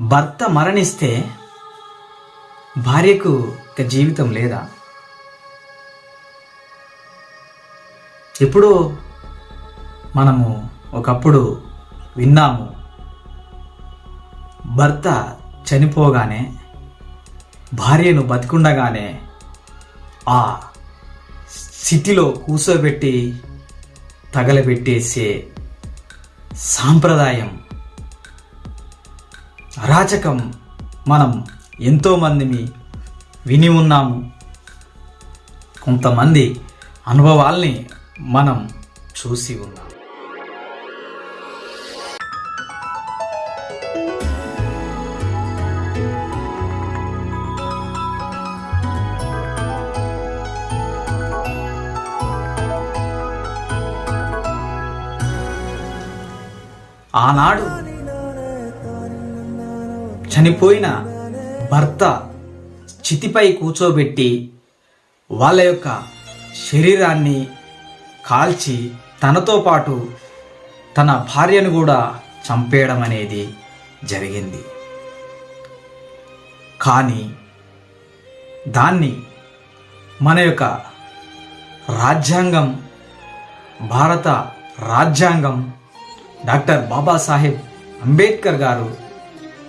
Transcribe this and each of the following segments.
భర్త మరణిస్తే భార్యకు ఇక జీవితం లేదా? ఎప్పుడో మనము ఒకప్పుడు విన్నాము భర్త చనిపోగానే భార్యను బతికుండగానే ఆ సిటీలో కూర్చోబెట్టి తగలబెట్టేసే సాంప్రదాయం అరాచకం మనం ఎంతోమందిని విని ఉన్నాము. కొంతమంది అనుభవాల్ని మనం చూసి ఉన్నాం ఆనాడు చనిపోయిన భర్త చితిపై కూర్చోబెట్టి వాళ్ళ యొక్క శరీరాన్ని కాల్చి తనతో పాటు తన భార్యను కూడా చంపేయడం అనేది జరిగింది. కానీ దాన్ని మన యొక్క రాజ్యాంగం భారత రాజ్యాంగం డాక్టర్ బాబాసాహెబ్ అంబేద్కర్ గారు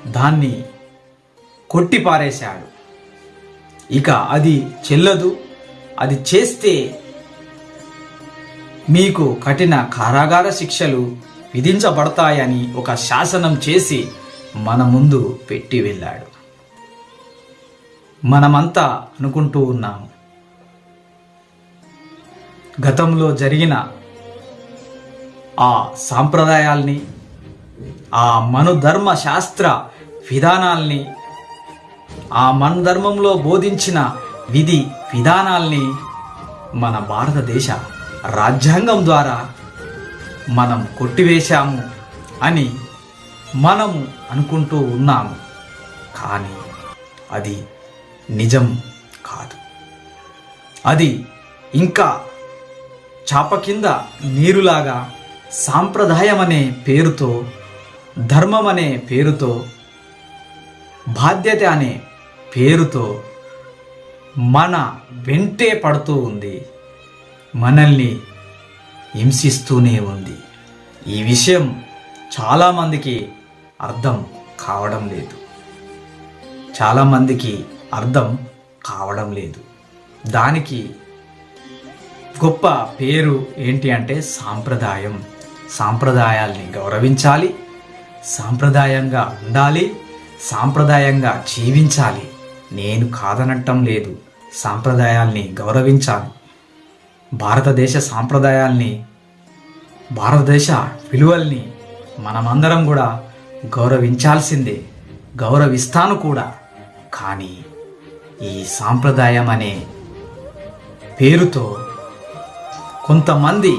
దాన్ని కొట్టిపారేశాడు ఇక అది చెల్లదు. అది చేస్తే మీకు కఠిన కారాగార శిక్షలు విధించబడతాయని ఒక శాసనం చేసి మన ముందు పెట్టి వెళ్ళాడు. మనమంతా అనుకుంటూ ఉన్నాము. గతంలో జరిగిన ఆ సాంప్రదాయాల్ని ఆ మనుధర్మ శాస్త్ర విధానాల్ని ఆ మన ధర్మంలో బోధించిన విధి విధానాల్ని మన భారతదేశ రాజ్యాంగం ద్వారా మనం కొట్టివేశాము అని మనము అనుకుంటూ ఉన్నాము. కానీ అది నిజం కాదు. అది ఇంకా చాప కింద నీరులాగా సాంప్రదాయం అనే పేరుతో ధర్మం అనే పేరుతో బాధ్యత అనే పేరుతో మన వెంటే పడుతూ ఉంది. మనల్ని హింసిస్తూనే ఉంది. ఈ విషయం చాలామందికి అర్థం కావడం లేదు. చాలామందికి అర్థం కావడం లేదు. దానికి గొప్ప పేరు ఏంటి అంటే సాంప్రదాయం. సాంప్రదాయాల్ని గౌరవించాలి. సాంప్రదాయంగా ఉండాలి. సాంప్రదాయంగా జీవించాలి. నేను కాదనటం లేదు. సాంప్రదాయాల్ని గౌరవించాలి. భారతదేశ సాంప్రదాయాల్ని భారతదేశ విలువల్ని మనమందరం కూడా గౌరవించాల్సిందే. గౌరవిస్తాను కూడా. కానీ ఈ సాంప్రదాయం అనే పేరుతో కొంతమంది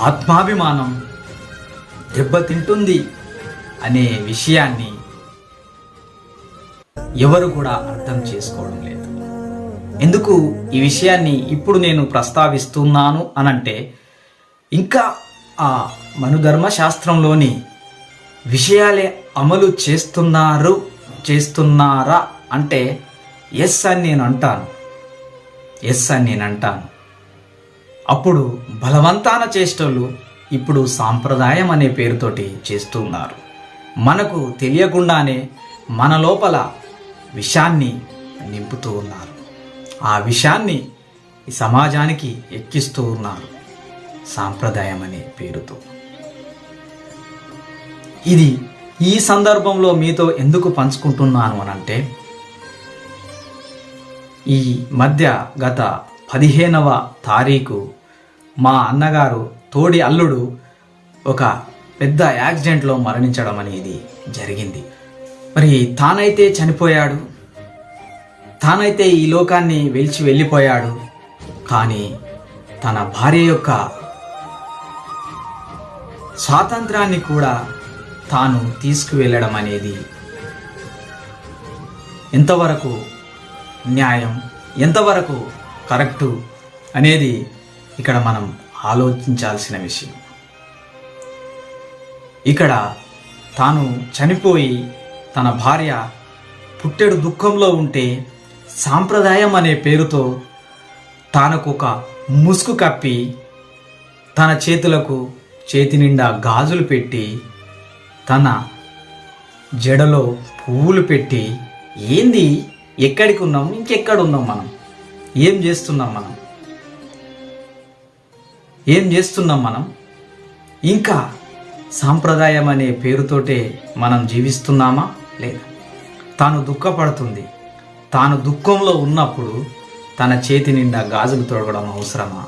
ఆత్మాభిమానం దెబ్బతింటుంది అనే విషయాన్ని ఎవరు కూడా అర్థం చేసుకోవడం లేదు. ఎందుకు ఈ విషయాన్ని ఇప్పుడు నేను ప్రస్తావిస్తున్నాను అనంటే ఇంకా ఆ మనుధర్మ శాస్త్రంలోని విషయాలే అమలు చేస్తున్నారు చేస్తున్నారా అంటే ఎస్ అని నేను అంటాను. ఎస్ అని నేను అంటాను. అప్పుడు బలవంతాన చేష్టలు ఇప్పుడు సాంప్రదాయం అనే పేరుతోటి చేస్తున్నారు. మనకు తెలియకుండానే మన లోపల విషాన్ని నింపుతూ ఉన్నారు. ఆ విషాన్ని ఈ సమాజానికి ఎక్కిస్తూ ఉన్నారు సాంప్రదాయం అనే పేరుతో. ఇది ఈ సందర్భంలో మీతో ఎందుకు పంచుకుంటున్నాను అనంటే ఈ మధ్య గత పదిహేనవ తారీఖు మా అన్నగారు తోడి అల్లుడు ఒక పెద్ద యాక్సిడెంట్లో మరణించడం అనేది జరిగింది. మరి తానైతే చనిపోయాడు. తానైతే ఈ లోకాన్ని వెలిచి వెళ్ళిపోయాడు. కానీ తన భార్య యొక్క స్వాతంత్రాన్ని కూడా తాను తీసుకువెళ్ళడం అనేది ఎంతవరకు న్యాయం ఎంతవరకు కరెక్టు అనేది ఇక్కడ మనం ఆలోచించాల్సిన విషయం. ఇక్కడ తాను చనిపోయి తన భార్య పుట్టెడు దుఃఖంలో ఉంటే సాంప్రదాయం అనే పేరుతో తానకొక ఒక ముసుగు కప్పి తన చేతులకు చేతి నిండా గాజులు పెట్టి తన జడలో పువ్వులు పెట్టి ఏంది? ఎక్కడికి ఉన్నాం ఇంకెక్కడ ఉన్నాం మనం? ఏం చేస్తున్నాం మనం? ఏం చేస్తున్నాం మనం? ఇంకా సాంప్రదాయం అనే పేరుతోటే మనం జీవిస్తున్నామా? లేదు. తాను దుఃఖపడుతుంది. తాను దుఃఖంలో ఉన్నప్పుడు తన చేతి నిండా గాజులు తొడగడం అవసరమా?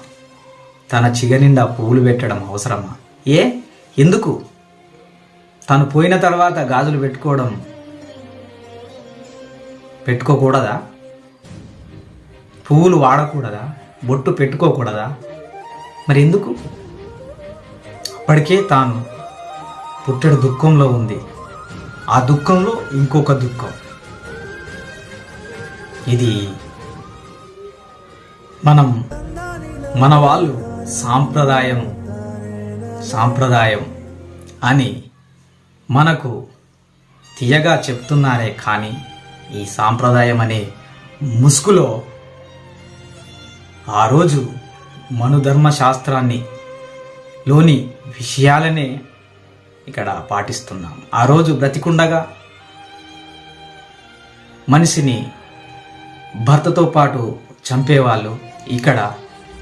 తన చిగ నిండా పువ్వులు పెట్టడం అవసరమా? ఏ? ఎందుకు? తను పోయిన తర్వాత గాజులు పెట్టుకోవడం పెట్టుకోకూడదా? పువ్వులు వాడకూడదా? బొట్టు పెట్టుకోకూడదా? మరి ఎందుకు? అప్పటికే తాను పుట్టెడు దుఃఖంలో ఉంది. ఆ దుఃఖంలో ఇంకొక దుఃఖం. ఇది మనం మన వాళ్ళు సాంప్రదాయం సాంప్రదాయం అని మనకు తీయగా చెప్తున్నారే కానీ ఈ సాంప్రదాయం అనే ముసుగులో ఆ రోజు మనుధర్మ శాస్త్రాన్ని లోని విషయాలనే ఇక్కడ పాటిస్తున్నాం. ఆ రోజు బ్రతికుండగా మనిషిని భర్తతో పాటు చంపేవాళ్ళు. ఇక్కడ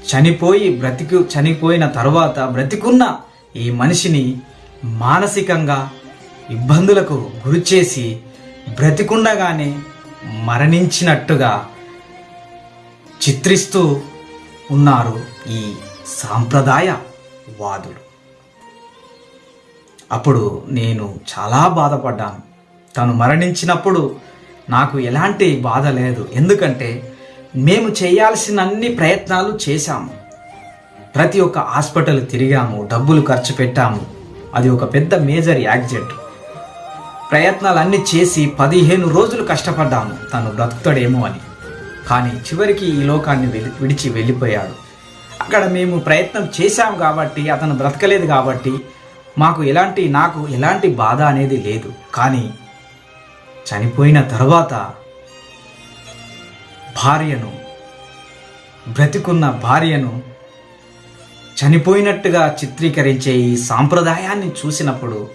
చనిపోయి బ్రతికి చనిపోయిన తర్వాత బ్రతికున్న ఈ మనిషిని మానసికంగా ఇబ్బందులకు గురిచేసి బ్రతికుండగానే మరణించినట్టుగా చిత్రిస్తూ ఉన్నారు ఈ సాంప్రదాయ వాదులు అప్పుడు నేను చాలా బాధపడ్డాను. తను మరణించినప్పుడు నాకు ఎలాంటి బాధ లేదు. ఎందుకంటే మేము చేయాల్సిన అన్ని ప్రయత్నాలు చేశాము. ప్రతి ఒక్క హాస్పిటల్ తిరిగాము డబ్బులు ఖర్చు పెట్టాము. అది ఒక పెద్ద మేజర్ యాక్సిడెంట్. ప్రయత్నాలన్నీ చేసి పదిహేను రోజులు కష్టపడ్డాము. తను బ్రతుకుతాడేమో అని. కానీ చివరికి ఈ లోకాన్ని వెలి- విడిచి వెళ్ళిపోయాడు. అక్కడ మేము ప్రయత్నం చేశాం కాబట్టి అతను బ్రతకలేదు కాబట్టి మాకు ఎలాంటి నాకు ఎలాంటి బాధ అనేది లేదు. కానీ చనిపోయిన తర్వాత భార్యను బ్రతికున్న భార్యను చనిపోయినట్టుగా చిత్రీకరించే ఈ సాంప్రదాయాన్ని చూసినప్పుడు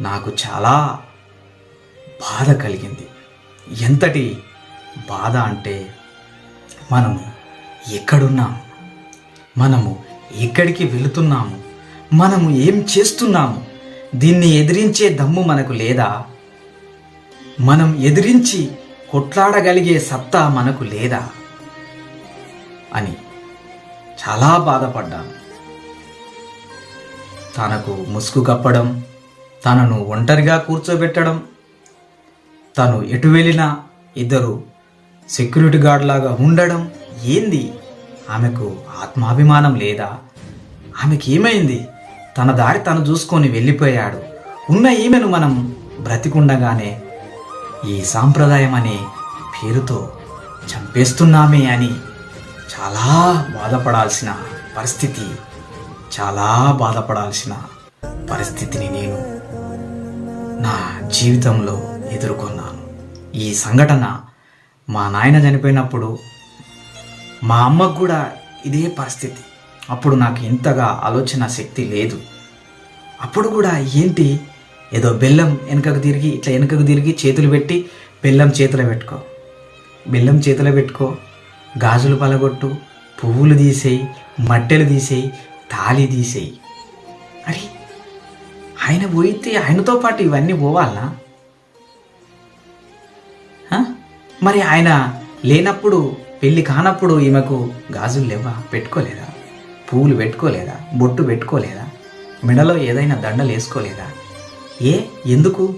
నాకు చాలా బాధ కలిగింది. ఎంతటి బాధ అంటే మనము ఎక్కడున్నాము మనము ఎక్కడికి వెళుతున్నాము? మనము ఏం చేస్తున్నాము? దీన్ని ఎదిరించే దమ్ము మనకు లేదా? మనం ఎదిరించి కొట్లాడగలిగే సత్తా మనకు లేదా? అని చాలా బాధపడ్డాను. తనకు ముసుగు కప్పడం తనను ఒంటరిగా కూర్చోబెట్టడం తను ఎటు వెళ్ళినా ఇద్దరు సెక్యూరిటీ గార్డ్ లాగా ఉండడం ఏంది? ఆమెకు ఆత్మాభిమానం లేదా? ఆమెకి ఏమైంది? తన దారి తను చూసుకొని వెళ్ళిపోయాడు. ఉన్న ఈమెను మనం బ్రతికుండగానే ఈ సాంప్రదాయం అనే పేరుతో చంపేస్తున్నామే అని చాలా బాధపడాల్సిన పరిస్థితి చాలా బాధపడాల్సిన పరిస్థితిని నేను నా జీవితంలో ఎదుర్కొన్నాను. ఈ సంఘటన మా నాయన చనిపోయినప్పుడు మా అమ్మకు కూడా ఇదే పరిస్థితి. అప్పుడు నాకు ఇంతగా ఆలోచన శక్తి లేదు. అప్పుడు కూడా ఏంటి? ఏదో బెల్లం వెనకకు తిరిగి ఇట్లా వెనకకు తిరిగి చేతులు పెట్టి బెల్లం చేతిలో పెట్టుకో. బెల్లం చేతిలో పెట్టుకో. గాజులు పలగొట్టు పువ్వులు తీసేయి మట్టెలు తీసేయి తాళి తీసేయి. అరే ఆయన పోయితే ఆయనతో పాటు ఇవన్నీ పోవాలనా? మరి ఆయన లేనప్పుడు పెళ్ళి కానప్పుడు ఈమెకు గాజులు లేవా? పెట్టుకోలేదా? పువ్వులు పెట్టుకోలేదా? బొట్టు పెట్టుకోలేదా? మెడలో ఏదైనా దండలు వేసుకోలేదా? ఏ ఎందుకు?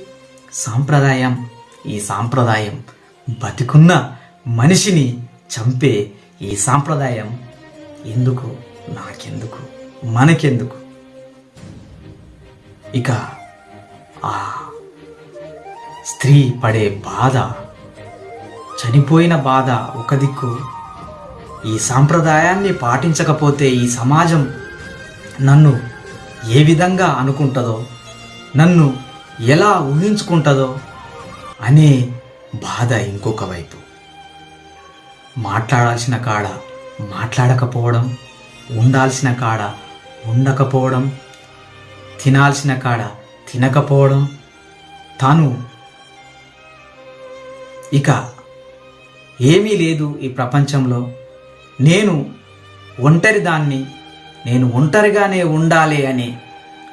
సాంప్రదాయం. ఈ సాంప్రదాయం బతికున్న మనిషిని చంపే ఈ సాంప్రదాయం ఎందుకు? నాకెందుకు? మనకెందుకు? ఇక ఆ స్త్రీ పడే బాధ చనిపోయిన బాధ ఒక దిక్కు ఈ సాంప్రదాయాన్ని పాటించకపోతే ఈ సమాజం నన్ను ఏ విధంగా అనుకుంటుందో నన్ను ఎలా ఊహించుకుంటుందో అనే బాధ ఇంకొక వైపు. మాట్లాడాల్సిన కాడ మాట్లాడకపోవడం ఉండాల్సిన కాడ ఉండకపోవడం తినాల్సిన కాడ తినకపోవడం తాను ఇక ఏమీ లేదు ఈ ప్రపంచంలో. నేను ఒంటరి దాన్ని నేను ఒంటరిగానే ఉండాలి అనే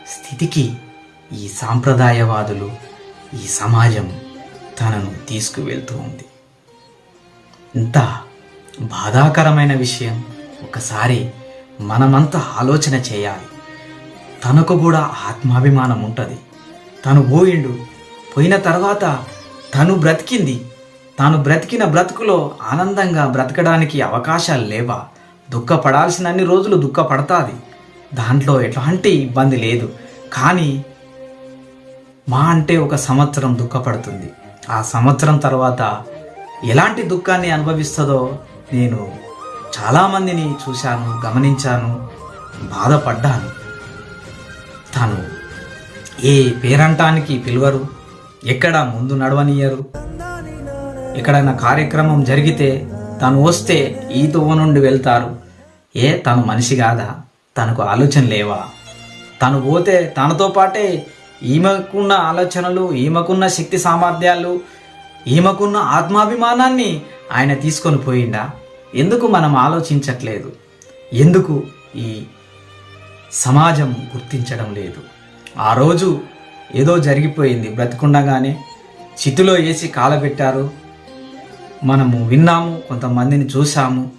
స్థితికి ఈ సాంప్రదాయవాదులు ఈ సమాజం తనను తీసుకువెళ్తూ ఉంది. ఇంత బాధాకరమైన విషయం ఒకసారి మనమంతా ఆలోచన చేయాలి. తనకు కూడా ఆత్మాభిమానం ఉంటుంది. తను పోయిండు పోయిన తర్వాత తను బ్రతికింది. తాను బ్రతికిన బ్రతుకులో ఆనందంగా బ్రతకడానికి అవకాశాలు లేవా? దుఃఖపడాల్సిన అన్ని రోజులు దుఃఖపడతాది. దాంట్లో ఎట్లాంటి ఇబ్బంది లేదు. కానీ మా అంటే ఒక సంవత్సరం దుఃఖపడుతుంది. ఆ సంవత్సరం తర్వాత ఎలాంటి దుఃఖాన్ని అనుభవిస్తుందో నేను చాలామందిని చూశాను గమనించాను బాధపడ్డాను. తను ఏ పేరంటానికి పిలువరు ఎక్కడ ముందు నడవనియరు? ఎక్కడైనా కార్యక్రమం జరిగితే తను వస్తే ఈ తువ్వ నుండి వెళ్తారు. ఏ తను మనిషి కాదా? తనకు ఆలోచన లేవా? తను పోతే తనతో పాటే ఈమెకున్న ఆలోచనలు ఈమెకున్న శక్తి సామర్థ్యాలు ఈమెకున్న ఆత్మాభిమానాన్ని ఆయన తీసుకొని పోయిండా? ఎందుకు మనం ఆలోచించట్లేదు? ఎందుకు ఈ సమాజం గుర్తించడం లేదు? ఆ రోజు ఏదో జరిగిపోయింది బ్రతికుండగానే. చితిలో వేసి కాలబెట్టారు. మనము విన్నాము కొంతమందిని చూసాము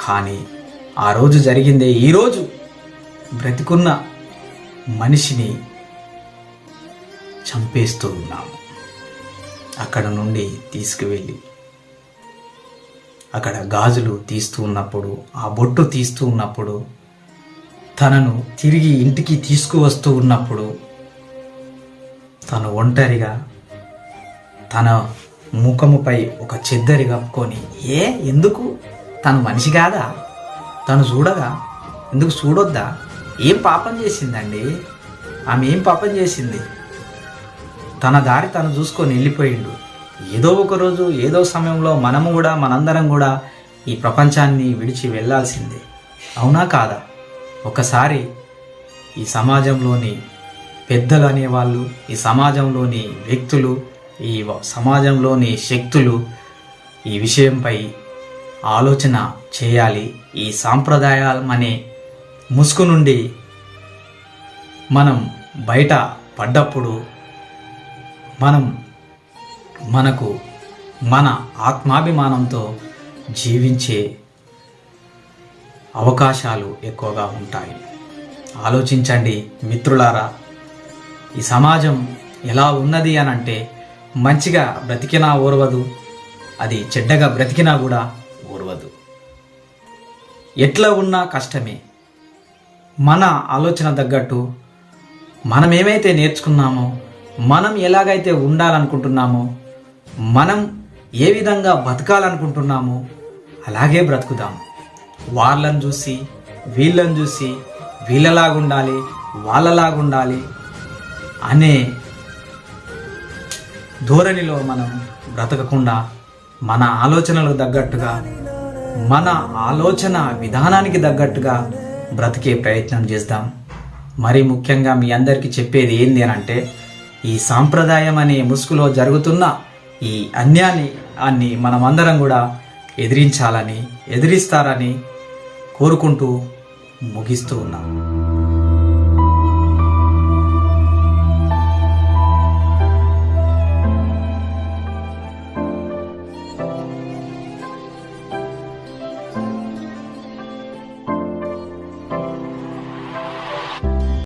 కానీ ఆ రోజు జరిగిందే ఈరోజు బ్రతికున్న మనిషిని చంపేస్తూ ఉన్నాము. అక్కడ నుండి తీసుకువెళ్ళి అక్కడ గాజులు తీస్తూ ఉన్నప్పుడు ఆ బొట్టు తీస్తూ ఉన్నప్పుడు తనను తిరిగి ఇంటికి తీసుకువస్తూ ఉన్నప్పుడు తను ఒంటరిగా తన ముఖముపై ఒక చెద్దరి కప్పుకొని ఏ ఎందుకు? తను మనిషి కాదా? తను చూడగా ఎందుకు చూడొద్దా? ఏం పాపం చేసిందండి? ఆమె ఏం పాపం చేసింది? తన దారి తను చూసుకొని వెళ్ళిపోయిండు. ఏదో ఒకరోజు ఏదో సమయంలో మనము కూడా మనందరం కూడా ఈ ప్రపంచాన్ని విడిచి వెళ్ళాల్సిందే. అవునా కాదా? ఒకసారి ఈ సమాజంలోని పెద్దలు అనేవాళ్ళు ఈ సమాజంలోని వ్యక్తులు ఈ సమాజంలోని శక్తులు ఈ విషయంపై ఆలోచన చేయాలి. ఈ సాంప్రదాయాలు అనే ముసుగు నుండి మనం బయట పడ్డప్పుడు మనం మనకు మన ఆత్మాభిమానంతో జీవించే అవకాశాలు ఎక్కువగా ఉంటాయి. ఆలోచించండి మిత్రులారా ఈ సమాజం ఎలా ఉన్నది అని అంటే మంచిగా బ్రతికినా ఓర్వదు అది చెడ్డగా బ్రతికినా కూడా ఓర్వదు. ఎట్లా ఉన్నా కష్టమే. మన ఆలోచన తగ్గట్టు మనం ఏమైతే నేర్చుకున్నామో మనం ఎలాగైతే ఉండాలనుకుంటున్నామో మనం ఏ విధంగా బతకాలనుకుంటున్నామో అలాగే బ్రతుకుదాం. వాళ్ళని చూసి వీళ్ళని చూసి వీళ్ళలాగుండాలి వాళ్ళలాగుండాలి అనే ధోరణిలో మనం బ్రతకకుండా మన ఆలోచనలకు తగ్గట్టుగా మన ఆలోచన విధానానికి తగ్గట్టుగా బ్రతికే ప్రయత్నం చేద్దాం. మరి ముఖ్యంగా మీ అందరికీ చెప్పేది ఏంది అని అంటే ఈ సాంప్రదాయం అనే ముసుగులో జరుగుతున్న ఈ అన్యాన్ని అన్ని మనమందరం కూడా ఎదిరించాలని ఎదిరిస్తారని కోరుకుంటూ ముగిస్తూ ఉన్నాం.